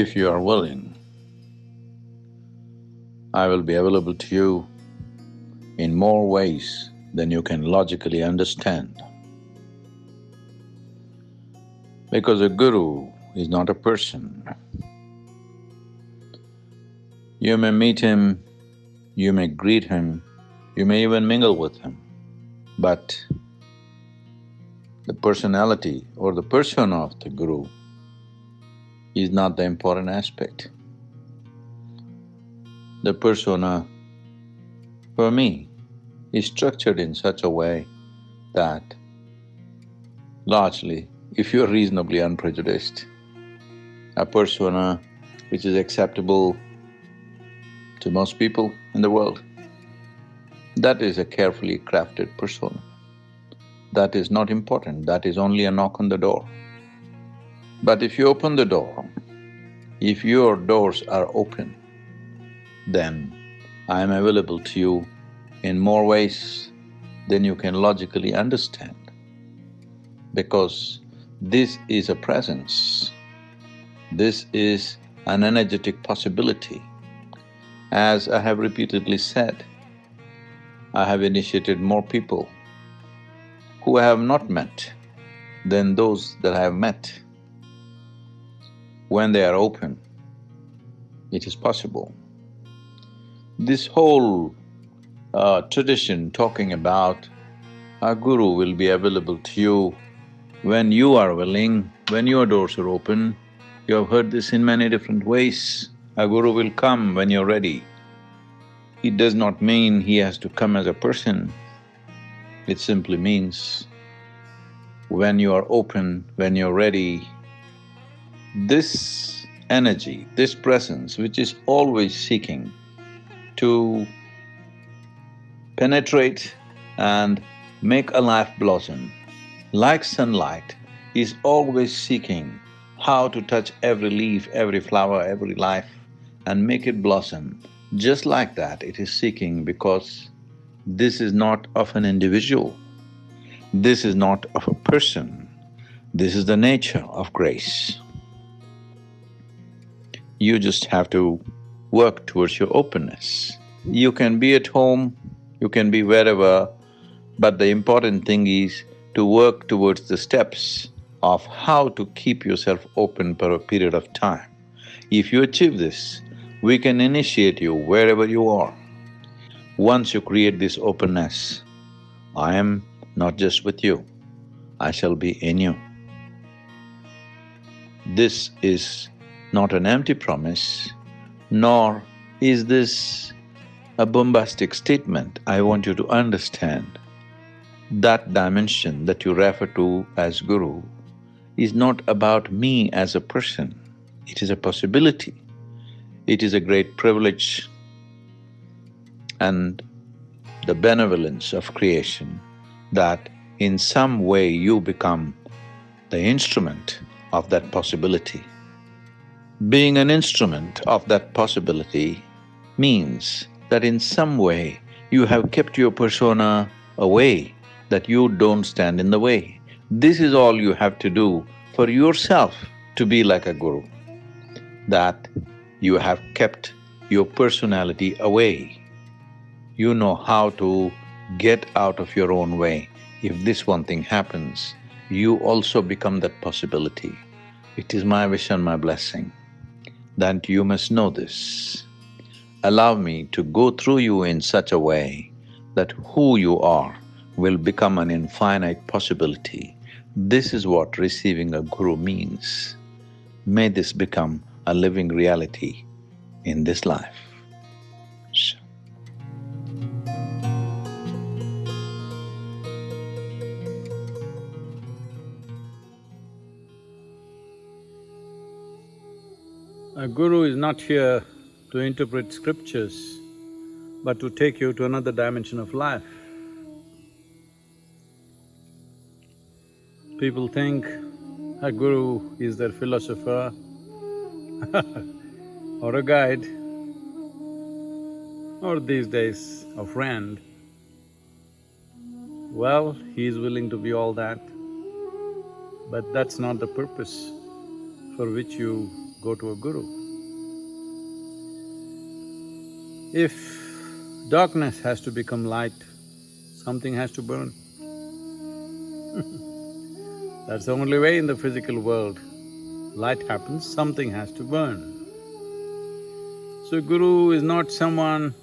If you are willing, I will be available to you in more ways than you can logically understand. Because a guru is not a person. You may meet him, you may greet him, you may even mingle with him, but the personality or the persona of the guru is not the important aspect. The persona, for me, is structured in such a way that largely if you're reasonably unprejudiced, a persona which is acceptable to most people in the world, that is a carefully crafted persona. That is not important, that is only a knock on the door. But if you open the door, if your doors are open, then I am available to you in more ways than you can logically understand. Because this is a presence. This is an energetic possibility. As I have repeatedly said, I have initiated more people who I have not met than those that I have met. When they are open, it is possible. This whole uh, tradition talking about a guru will be available to you when you are willing, when your doors are open, you have heard this in many different ways, a guru will come when you're ready. It does not mean he has to come as a person, it simply means when you are open, when you're ready, this energy, this presence which is always seeking to penetrate and make a life blossom, like sunlight, is always seeking how to touch every leaf, every flower, every life and make it blossom. Just like that, it is seeking because this is not of an individual, this is not of a person, this is the nature of grace. You just have to work towards your openness. You can be at home, you can be wherever, but the important thing is to work towards the steps of how to keep yourself open for a period of time. If you achieve this, we can initiate you wherever you are. Once you create this openness, I am not just with you, I shall be in you. This is not an empty promise, nor is this a bombastic statement. I want you to understand that dimension that you refer to as Guru is not about me as a person, it is a possibility. It is a great privilege and the benevolence of creation that in some way you become the instrument of that possibility. Being an instrument of that possibility means that in some way you have kept your persona away that you don't stand in the way. This is all you have to do for yourself to be like a guru, that you have kept your personality away. You know how to get out of your own way. If this one thing happens, you also become that possibility. It is my wish and my blessing that you must know this. Allow me to go through you in such a way that who you are will become an infinite possibility. This is what receiving a guru means. May this become a living reality in this life. A guru is not here to interpret scriptures, but to take you to another dimension of life. People think a guru is their philosopher or a guide or these days a friend. Well, he is willing to be all that, but that's not the purpose for which you go to a guru. If darkness has to become light, something has to burn. That's the only way in the physical world. Light happens, something has to burn. So Guru is not someone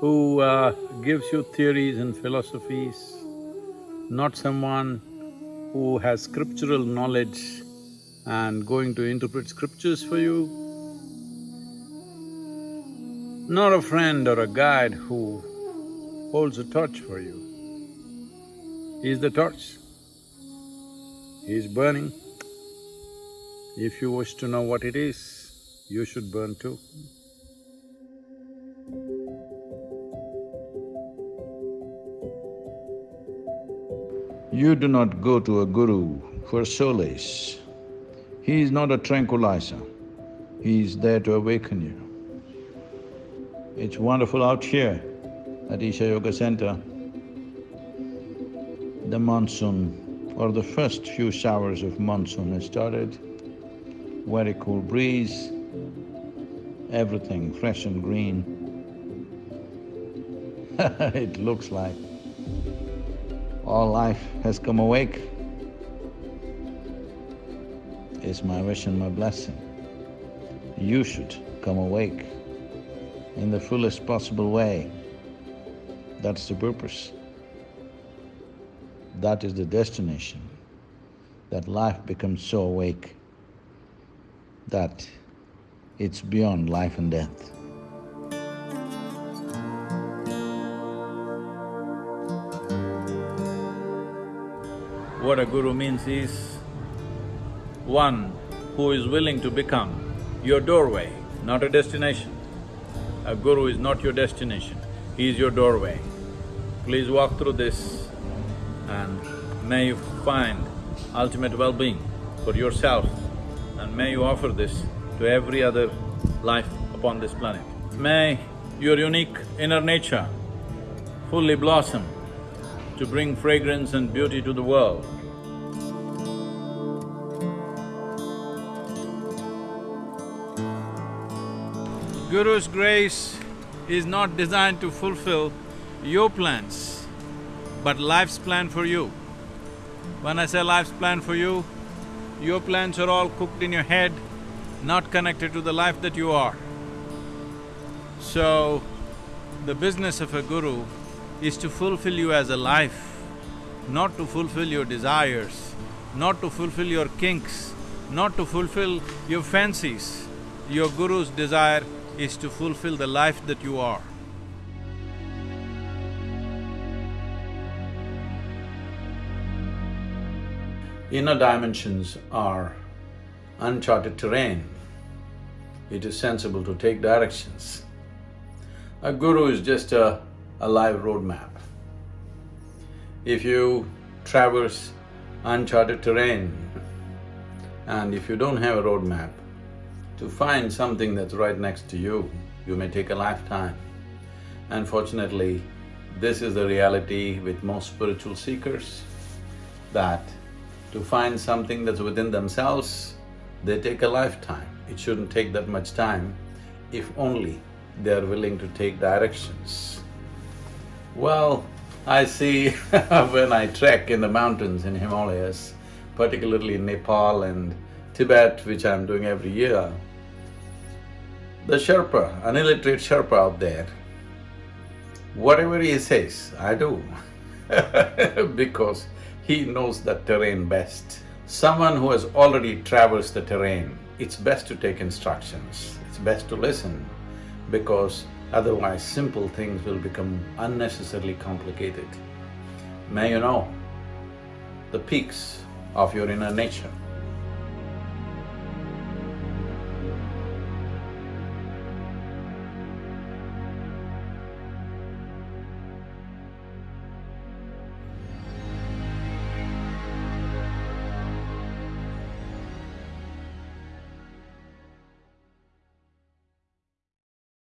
who uh, gives you theories and philosophies, not someone who has scriptural knowledge and going to interpret scriptures for you, not a friend or a guide who holds a torch for you. He is the torch. He is burning. If you wish to know what it is, you should burn too. You do not go to a guru for solace. He is not a tranquilizer, he is there to awaken you. It's wonderful out here at Isha Yoga Center. The monsoon or the first few showers of monsoon has started, very cool breeze, everything fresh and green. it looks like all life has come awake is my wish and my blessing. You should come awake in the fullest possible way. That's the purpose. That is the destination, that life becomes so awake that it's beyond life and death. What a guru means is one who is willing to become your doorway, not a destination. A guru is not your destination, he is your doorway. Please walk through this and may you find ultimate well-being for yourself and may you offer this to every other life upon this planet. May your unique inner nature fully blossom to bring fragrance and beauty to the world. Guru's grace is not designed to fulfill your plans, but life's plan for you. When I say life's plan for you, your plans are all cooked in your head, not connected to the life that you are. So, the business of a guru is to fulfill you as a life, not to fulfill your desires, not to fulfill your kinks, not to fulfill your fancies. Your guru's desire is to fulfill the life that you are. Inner dimensions are uncharted terrain. It is sensible to take directions. A guru is just a, a live roadmap. If you traverse uncharted terrain and if you don't have a roadmap, to find something that's right next to you, you may take a lifetime. Unfortunately, this is the reality with most spiritual seekers, that to find something that's within themselves, they take a lifetime. It shouldn't take that much time if only they are willing to take directions. Well, I see when I trek in the mountains in Himalayas, particularly in Nepal and Tibet, which I'm doing every year, the Sherpa, an illiterate Sherpa out there, whatever he says, I do because he knows that terrain best. Someone who has already traversed the terrain, it's best to take instructions, it's best to listen because otherwise simple things will become unnecessarily complicated. May you know the peaks of your inner nature.